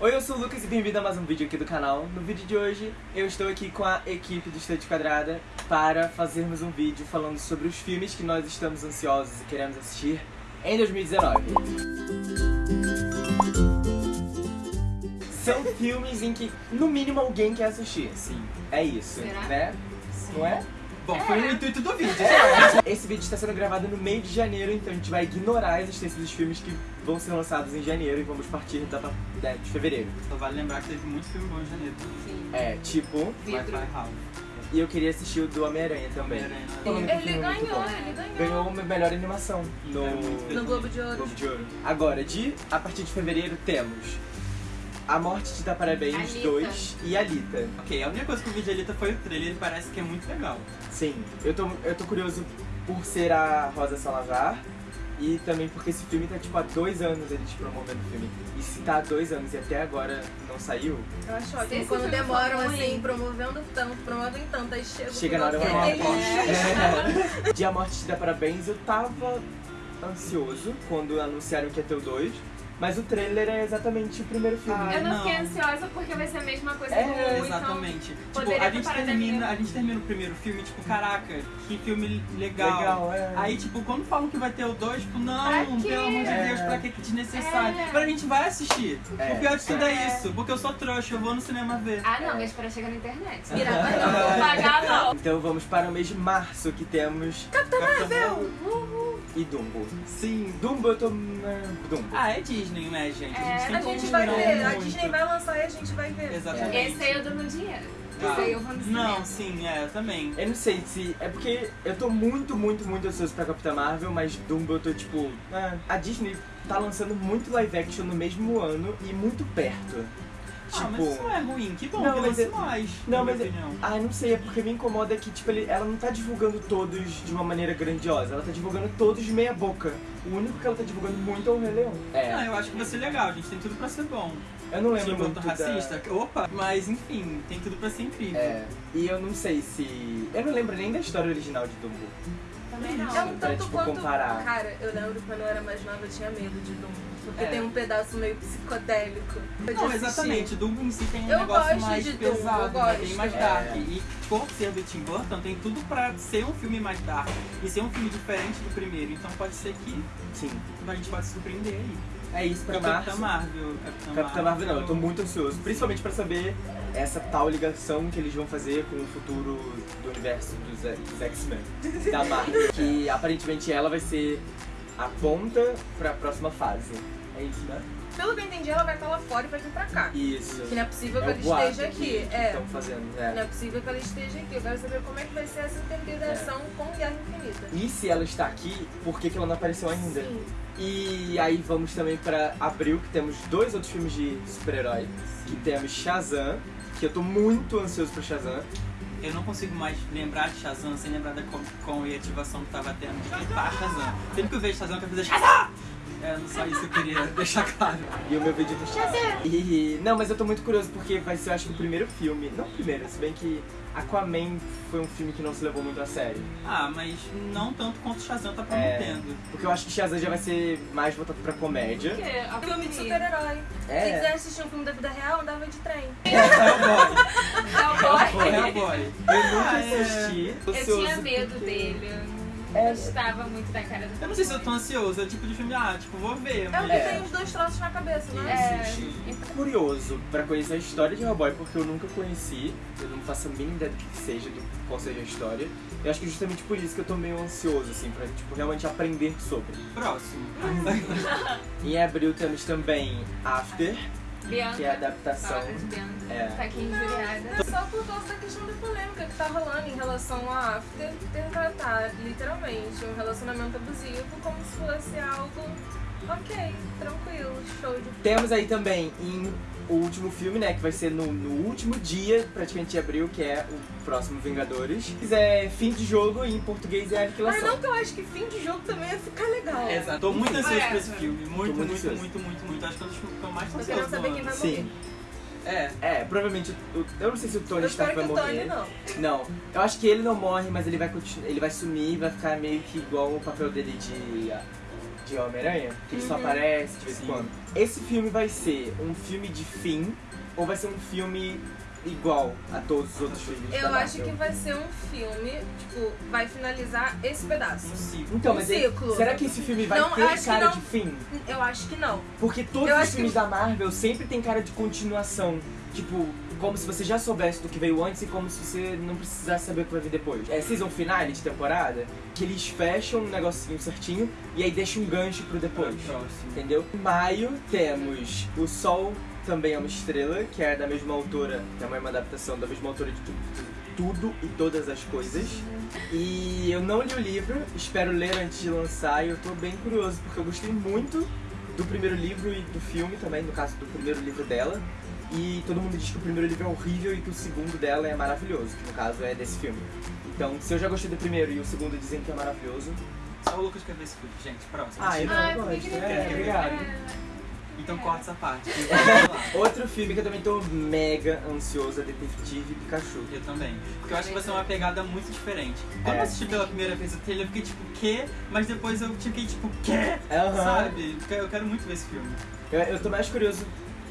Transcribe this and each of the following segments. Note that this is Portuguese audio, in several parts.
Oi, eu sou o Lucas e bem-vindo a mais um vídeo aqui do canal. No vídeo de hoje, eu estou aqui com a equipe do Estante Quadrada para fazermos um vídeo falando sobre os filmes que nós estamos ansiosos e queremos assistir em 2019. São filmes em que, no mínimo, alguém quer assistir. Sim. É isso, Será? né? Não é? Bom, foi o intuito do vídeo. Esse vídeo está sendo gravado no meio de janeiro, então a gente vai ignorar a existência dos filmes que vão ser lançados em janeiro e vamos partir da, da- de fevereiro. Só vale lembrar que teve muito filme bom em janeiro. Sim. É, tipo, Vidro. E eu queria assistir o do Homem-Aranha também. O Ele é muito ganhou, ele ganhou. Ganhou uma melhor animação no, É muito No Globo de Ouro. Globo de Ouro. Agora, de a partir de fevereiro temos A Morte Te Dá Parabéns Alita. 2 e Alita. Ok, a única coisa que eu vi de Alita foi o trailer e parece que é muito legal. Sim, eu tô, eu tô curioso por ser a Rosa Salazar e também porque esse filme tá tipo há dois anos eles promovendo o filme. E se tá há dois anos e até agora não saiu, Eu acho ótimo. Quando demoram ruim. assim, promovendo tanto, promovem tanto, aí chega. chega na hora final, uma é, aposta. De A Morte Te Dá Parabéns eu tava ansioso quando anunciaram que ia ter o 2, mas o trailer é exatamente o primeiro filme. Ah, Eu não, não. fiquei ansiosa porque vai ser a mesma coisa É, do um, então... Exatamente. tipo, a gente, termina, a gente termina o primeiro filme, tipo, caraca, que filme legal. Legal, é. Aí, tipo, quando falam que vai ter o 2, tipo, não, Pra pelo amor de É. Deus, pra que que desnecessário? É. Agora a gente vai assistir. É. O pior de tudo é É. isso, porque eu sou trouxa, eu vou no cinema ver. Ah, não, mas para chegar na internet. Pirata Não não. vou pagar, não. Então vamos para o mês de março que temos Capitão Marvel! E Dumbo. Sim. Dumbo eu tô. né, Dumbo. Ah, é Disney, né, gente? É, A como gente vai ver, a muito. Disney vai lançar e a gente vai ver. Exatamente. Esse aí eu dou meu dinheiro. Ah. Esse aí eu vou no cinema. Não, sim, é, eu também. Eu não sei se. É porque eu tô muito, muito, muito ansioso pra Capitã Marvel, mas Dumbo eu tô tipo. ah, a Disney tá lançando muito live action no mesmo ano e muito perto. Ah, mas Tipo. isso não é ruim, que bom Não, que mas lance é- mais, Não, mas. é-. Ah, não sei, é porque me incomoda que, tipo, ele- ela não tá divulgando todos de uma maneira grandiosa, ela tá divulgando todos de meia boca. O único que ela tá divulgando muito é o Rei Leão. Ah, É. eu acho que vai ser legal, gente, tem tudo pra ser bom. Eu não lembro Sim, muito voto da- racista, opa, mas enfim, tem tudo pra ser incrível. É. E eu não sei se. Eu não lembro nem da história original de Dumbo. Também não. É um Pra, tanto tipo, quanto. comparar. Cara, eu lembro quando eu era mais nova, eu tinha medo de Dumbo. Porque É. tem um pedaço meio psicodélico. Não, exatamente, Dumbo em si tem um Eu negócio gosto mais de pesado, eu né, gosto. bem mais É. dark. E por ser do Tim Burton, tem tudo pra ser um filme mais dark e ser um filme diferente do primeiro. Então pode ser que Sim. a gente pode se surpreender aí. É isso pra Capitã. Marvel, Capitã, Capitã Marvel não, eu tô muito ansioso, principalmente pra saber essa tal ligação que eles vão fazer com o futuro do universo dos, dos X-Men, da Marvel, que aparentemente ela vai ser a ponta pra próxima fase. É isso, né? Pelo que eu entendi, ela vai estar lá fora e vai vir pra cá. Isso. Que não é possível que É ela o boato esteja que aqui. É. estão fazendo, Não é possível que ela esteja aqui. Eu quero saber como é que vai ser essa interligação com Guerra Infinita. E se ela está aqui, por que, que ela não apareceu ainda? Sim. E aí vamos também pra abril, que temos dois outros filmes de super-herói. Que temos Shazam, que eu tô muito ansioso pra Shazam. Eu não consigo mais lembrar de Shazam sem lembrar da Comic Con e ativação que tava tendo de clipar Shazam. Sempre que eu vejo Shazam, eu quero fazer Shazam! É só isso que eu queria deixar claro. E o meu vídeo do Shazam! E, não, mas eu tô muito curioso porque vai ser, eu acho, o primeiro filme. Não o primeiro, se bem que Aquaman foi um filme que não se levou muito a sério. Ah, mas não tanto quanto Shazam tá É. prometendo. Porque eu acho que Shazam já vai ser mais voltado pra comédia. Porque a Filme de super-herói. Se É. quiser assistir um filme da vida real, andava de trem. Hellboy. Hellboy. Hellboy. Eu nunca Ah, é. assisti. Eu tinha medo dele. Eu É. não gostava muito da cara do Eu não sei se eu tô ansioso, é o tipo de filme, ah, tipo, vou ver. É o Mas... que É. tem os dois troços na cabeça, né? É, Tô curioso pra conhecer a história de Hellboy, porque eu nunca conheci, eu não faço a mínima ideia do que seja, do qual seja a história. Eu acho que justamente por isso que eu tô meio ansioso, assim, pra tipo, realmente aprender sobre. Próximo. Em abril temos também After, Bianca. que é a adaptação. Bianca. É. Tá aqui injuriada. Só por causa da questão da polêmica que tá rolando em relação a After ter tratado literalmente um relacionamento abusivo como se fosse algo ok, tranquilo, show de Temos aí também em o último filme, né, que vai ser no, no último dia, praticamente de abril, que é o próximo Vingadores. É fim de jogo e em português é Mas aniquilação. não que eu acho que fim de jogo também ia ficar legal. Exato. Tô muito ansioso É. pra esse filme. Muito, muito muito, muito, muito, muito. Acho que é um dos filmes que eu mais tô ansioso. querendo saber do quem vai morrer. Sim. É. É, provavelmente. o- eu não sei se o Tony Eu Stark vai morrer. Tony não. Não, eu acho que ele não morre, mas ele vai continuar, ele vai sumir e vai ficar meio que igual o papel dele de, de Homem-Aranha, que ele só Uhum. aparece de vez em quando. Esse filme vai ser um filme de fim ou vai ser um filme igual a todos os outros filmes? Eu da acho que vai ser um filme, tipo, vai finalizar esse pedaço. Um ciclo. Então, um mas ciclo. será que esse filme vai Não, ter cara não. de fim? Eu acho que não. Porque todos Eu os filmes que- da Marvel sempre tem cara de continuação. Tipo, como se você já soubesse do que veio antes e como se você não precisasse saber o que vai vir depois. É season finale de temporada, que eles fecham um negocinho certinho e aí deixam um gancho pro depois. Próximo. Entendeu? Em maio temos O Sol Também é uma Estrela, que é da mesma autora, também é uma adaptação da mesma autora de tudo, tudo e todas as coisas. E eu não li o livro, espero ler antes de lançar e eu tô bem curioso porque eu gostei muito do primeiro livro e do filme também, no caso do primeiro livro dela. E todo mundo diz que o primeiro livro é horrível e que o segundo dela é maravilhoso, que no caso é desse filme. Então, se eu já gostei do primeiro e o segundo dizem que é maravilhoso. Só o Lucas quer ver esse filme, gente. Próximo. Ah, eu não Ai, gosto. É, obrigado. Então corta essa parte. Outro filme que eu também tô mega ansioso é Detetive Pikachu. Eu também. Porque eu acho que vai ser uma pegada muito diferente. Quando É. eu assisti pela primeira vez o trailer, eu fiquei tipo, quê? Mas depois eu fiquei tipo, quê? Aham. Sabe? Eu quero muito ver esse filme. Eu, eu tô mais curioso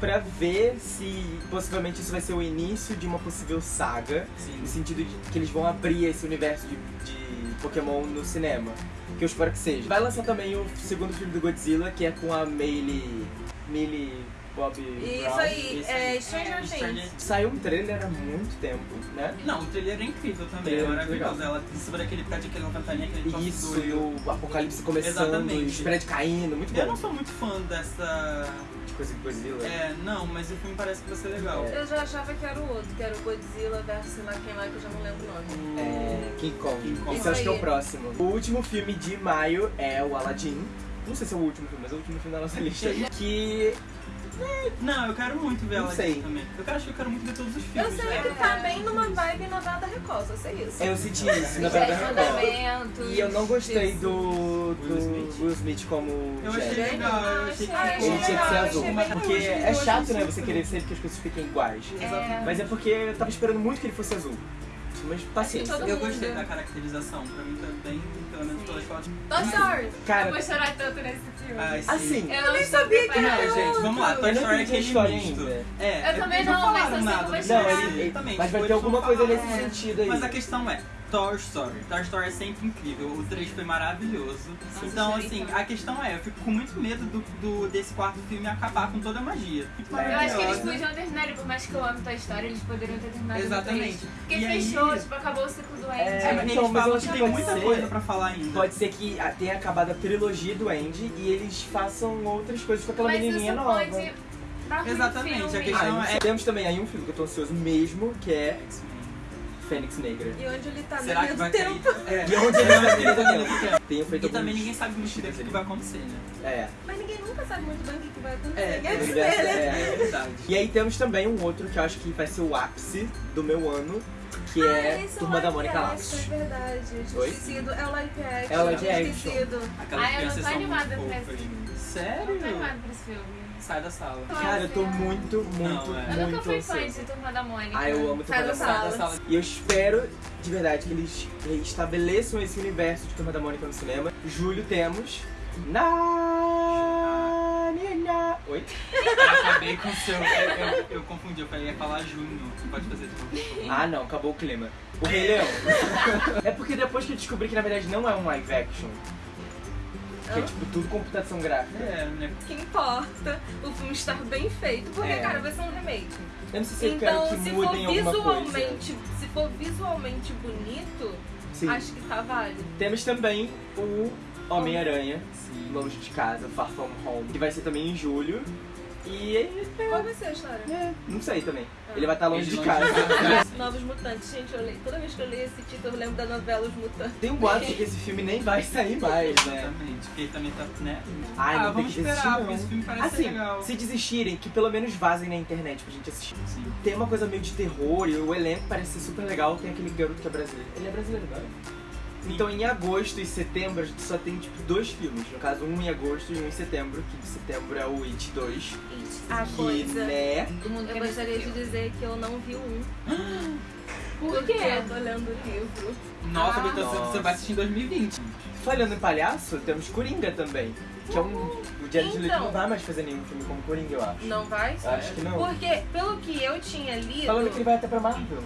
pra ver se possivelmente isso vai ser o início de uma possível saga, Sim. no sentido de que eles vão abrir esse universo de, de Pokémon no cinema. Que eu espero que seja. Vai lançar também o segundo filme do Godzilla, que é com a Meili. Millie Bob Isso Brown. aí, é aí. Stranger Things. Saiu um trailer há muito tempo, né? Não, o trailer é incrível também, Trailer é é maravilhoso. Ela sobre aquele prédio, aquele ventania, aquele troço Isso, doido. e o apocalipse começando, Exatamente. e os prédios caindo, muito Eu bom. não sou muito fã dessa. De coisa de Godzilla. É, não, mas o filme parece que vai ser legal. É. Eu já achava que era o outro, que era o Godzilla versus sei lá quem lá, que eu já não lembro o nome. É, King Kong. King Kong. Esse eu acho que é o Isso aí. próximo. O último filme de maio é o Aladdin. Não sei se é o último filme, mas é o último filme da nossa lista. Que Não, eu quero muito ver ela sei. também. Eu quero, acho que eu quero muito ver todos os Eu filmes. sei né? que tá bem numa vibe novela da Record, só sei isso. eu senti isso na verdade. Relacionamentos. E eu não gostei do, do Will Smith? Will Smith como Eu achei Jack. legal, eu achei que Ah, Ele tinha que ser azul. Porque eu é eu chato, né? Você querer sempre que as coisas fiquem iguais. É. Mas é porque eu tava esperando muito que ele fosse azul. Mas paciência. Eu gostei da caracterização, pra mim tá bem, Toy Story! Eu Cara, vou chorar tanto nesse filme. Ai, assim, eu não nem sabia que preparada. Não, gente, vamos lá. Toy Eu Story é aquele história misto. É, Eu também não não, mas falaram eu sei que nada eu chorar. Não, ele, ele- exatamente, mas vai ter alguma coisa nesse sentido aí. Mas a questão é, Toy Story. Toy Story é sempre incrível. O 3 foi maravilhoso. Nossa, então, assim, a questão é, eu fico com muito medo do, do- desse quarto filme acabar com toda a magia. É. Eu acho que eles podiam terminar, ele, por mais que eu ame Toy Story, eles poderiam ter terminado Exatamente. Porque E aí- fechou, tipo, acabou o ciclo do Andy. É, É, então, mas eu acho que que tem pode muita ser- coisa pra falar ainda. Pode ser que tenha acabado a trilogia do Andy e eles façam outras coisas com aquela Mas menininha isso nova. pode dar Exatamente, a filme. questão Ah, é-. Temos também aí um filme que eu tô ansioso mesmo, que é X-Men. Fênix Negra. E onde ele tá Será que no vai tempo? cair? É. E onde ele vai tá cair? no tempo. Tenho feito E também ninguém sabe muito bem o que vai acontecer, né? É. Mas ninguém nunca sabe muito bem o que vai acontecer. É, Quer é né? é. É. E aí temos também um outro que eu acho que vai ser o ápice do meu ano, que Ah, é esse Turma da live Mônica Laços. É verdade, eu tinha Oi? esquecido. É o live action. É o live action. Aquelas Ai, eu não tô animada muito pra esse filme. Eu não tô Sério? animada pra esse filme. Sai da sala. Cara, eu tô muito, muito, Não, é. Eu nunca muito fui fã de Turma da Mônica. Ah, eu amo Sai Turma da da sala. E eu espero, de verdade, que eles estabeleçam esse universo de Turma da Mônica no cinema. Julho temos... Na... Oi? Eu acabei com o seu. Eu, eu, eu confundi, eu falei ia falar junho. Você pode fazer tudo. Ah, não, acabou o clima. O Rei Leão. é porque depois que eu descobri que na verdade não é um live action, que é Ah. tipo tudo computação gráfica. É, né? O que importa, o filme estar bem feito, porque, É. cara, vai ser um remake. Eu não sei se eu Então, quero que se for mudem alguma coisa. visualmente, se for visualmente bonito, Sim. acho que tá válido. Temos também o Homem-Aranha. Longe de Casa, Far From Home, que vai ser também em julho. E Qual vai ser a história? é, não sei também. Ele vai estar longe Ele de longe casa. casa. Novos Mutantes, gente, eu leio. Toda vez que eu leio esse título, eu lembro da novela Os Mutantes. Tem um boato de que esse filme nem vai sair mais, né? Exatamente, porque ele também tá, né? Ai, ah, não tem vamos que esperar, desistir, porque não. esse filme parece Assim, legal. se desistirem, que pelo menos vazem na internet pra gente assistir. Sim. Tem uma coisa meio de terror e o elenco parece ser super legal. Tem aquele garoto que é brasileiro. Ele é brasileiro, não Então em agosto e setembro a gente só tem tipo dois filmes. No caso, um em agosto e um em setembro, que de setembro é o It 2. A que, coisa. né? Todo mundo Eu gostaria de dizer que eu não vi um. Por Porque quê? eu tô lendo o livro. Nossa, Ah. Beto, você- você vai assistir em 2020. Falando em palhaço, temos Coringa também. Que é um. O Jared Leto Então. não vai mais fazer nenhum filme como Coringa, eu acho. Não vai? Eu acho que não. Porque, pelo que eu tinha lido. Falando que ele vai até pra Marvel.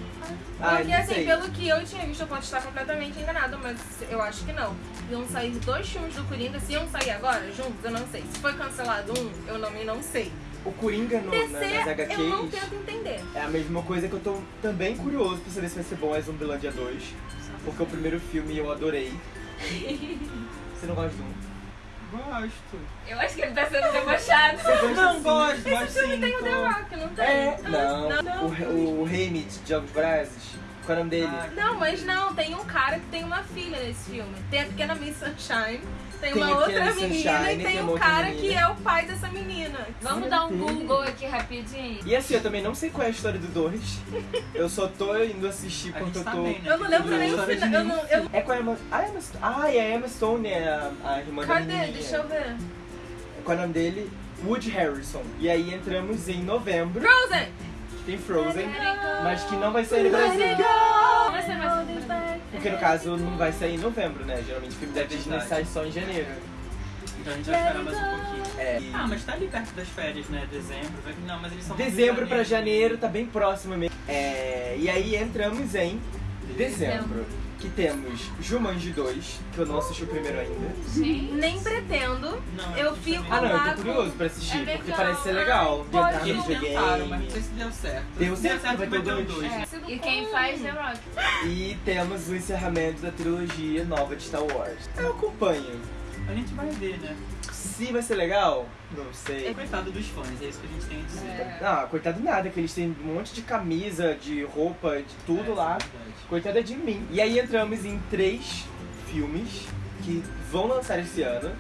Ah, Porque não assim, sei. pelo que eu tinha visto, eu posso estar completamente enganada, mas eu acho que não. Iam sair dois filmes do Coringa, se iam sair agora, juntos, eu não sei. Se foi cancelado um, eu também não sei. O Coringa no, na, nas DC, eu não HQs tento entender. é a mesma coisa que eu tô também curioso pra saber se vai ser bom é Zumbilândia 2. Porque o primeiro filme eu adorei. Você não gosta de um? Gosto. Eu acho que ele tá sendo debochado. Não, sim? gosto, gosto sim. Tem o The Rock, não tem? É, Ah, não. não. O, o Hamid de Jogos Vorazes. Qual é o nome dele? Ah, Não, mas não, tem um cara que tem uma filha nesse filme. Tem a pequena Miss Sunshine, tem, Tem uma outra menina Sunshine, e tem tem um cara menina. que é o pai dessa menina. Vamos dar um Google aqui rapidinho. E assim, eu também não sei qual é a história do 2. Eu só tô indo assistir porque eu tá tô. bem, né? Eu não lembro nem o final. Eu não, eu... É com a Emma. Ah, Emma... ah, e a Emma Stone é a, a irmã da Cadê? Deixa eu ver. Qual é o nome dele? Woody Harrison. E aí entramos em novembro. Frozen! Tem Frozen. Mas que não vai sair no Brasil. Porque no caso não vai sair em novembro, né? Geralmente o filme da Disney sai só em janeiro. Então a gente vai esperar mais um pouquinho. É. e Ah, mas tá ali perto das férias, né? Dezembro. Não, mas eles são Dezembro pra janeiro tá bem próximo mesmo. É, e aí entramos em dezembro. Que temos Jumanji 2, que eu não assisti o primeiro ainda. Gente. Nem pretendo. Não, Eu a gente fico Ah não, eu tô curioso pra assistir, É porque parece ser legal. De Ai, no Eles videogame. tentaram, mas não sei se deu certo. Deu Se certo, vai ter vai o ter o dois. dois. É, E quem faz The Rock? E temos o encerramento da trilogia nova de Star Wars. Eu acompanho. A gente vai ver, né? Se vai ser legal, não É sei. coitado dos fãs, é isso que a gente tem a dizer. É. Ah, coitado nada, que eles têm um monte de camisa, de roupa, de tudo É, lá. é verdade. Coitada de mim. E aí entramos em três filmes que vão lançar esse ano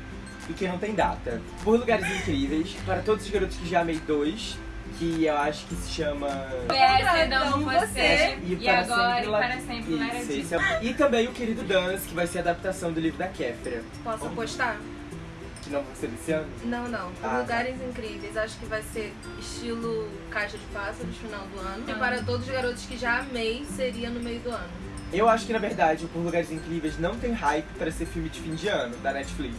e que não tem data. Por Lugares Incríveis, para todos os garotos que já amei dois, que eu acho que se chama. PS, não você. você. E, para agora, sempre e para sempre, era Isso, esse é- E também o Querido Dance, que vai ser a adaptação do livro da Kéfera, Posso apostar? que não vai ser desse ano. Não, não. Ah, Lugares Incríveis. Acho que vai ser estilo Caixa de Pássaros, final do ano. E para todos os garotos que já amei, seria no meio do ano. Eu acho que na verdade o Por Lugares Incríveis não tem hype para ser filme de fim de ano da Netflix.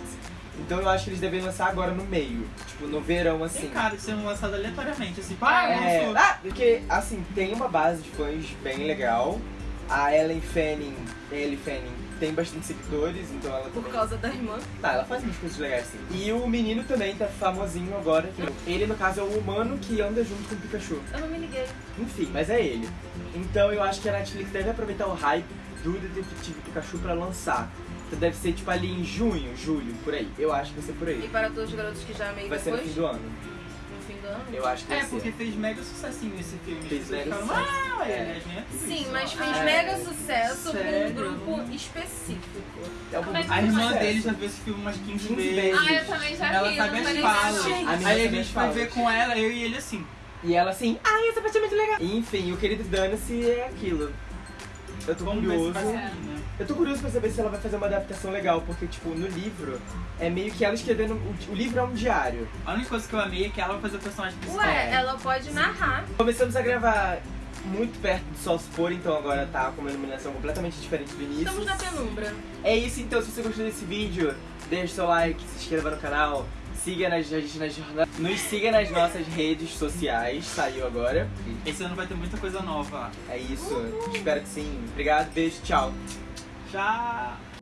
Então eu acho que eles devem lançar agora no meio, tipo no verão assim. Tem cara de sendo lançado aleatoriamente, assim, pá, É, lançou. ah, porque assim, tem uma base de fãs bem legal. A Ellen Fanning, Ellie Fanning, tem bastante seguidores, então ela Por também. causa da irmã. Ah, ela faz umas coisas legais sim. E o menino também tá famosinho agora. que Ele, no caso, é o humano que anda junto com o Pikachu. Eu não me liguei. Enfim, mas é ele. Então eu acho que a Netflix deve aproveitar o hype do Detetive Pikachu pra lançar. Então deve ser tipo ali em junho, julho, por aí. Eu acho que vai ser por E aí. para todos os garotos que já amei Vai ser no depois, fim do ano. no fim do ano. Eu acho que vai É, porque ser. fez mega sucessinho esse filme. As Fez mega ficaram, sucesso. Ah, É. né? Sim, mas fez Ah, mega sucesso pra um Sério? grupo específico. É um Como é que A sucesso. irmã dele já viu esse filme umas 15, 15 vezes. Ah, eu também já Ela vi, sabe não as falas. Aí a sabe gente foi ver com ela, eu e ele assim. E ela assim, ai, essa parte é muito legal. Enfim, o querido Dana-se é aquilo. Eu tô Vamos ver se curioso. vai sair, né? Eu tô curioso pra saber se ela vai fazer uma adaptação legal, porque, tipo, no livro, é meio que ela escrevendo. O, o livro é um diário. A única coisa que eu amei é que ela vai fazer o personagem principal. Ué, ela pode narrar. Começamos a gravar muito perto do sol se pôr, então agora tá com uma iluminação completamente diferente do início. Estamos na penumbra. É isso então, se você gostou desse vídeo, deixa seu like, se inscreva no canal, siga nas, nas, nas jornadas. Nos siga nas nossas redes sociais, saiu agora. Esse ano vai ter muita coisa nova. É isso, espero que sim. Obrigado, beijo, tchau. Já.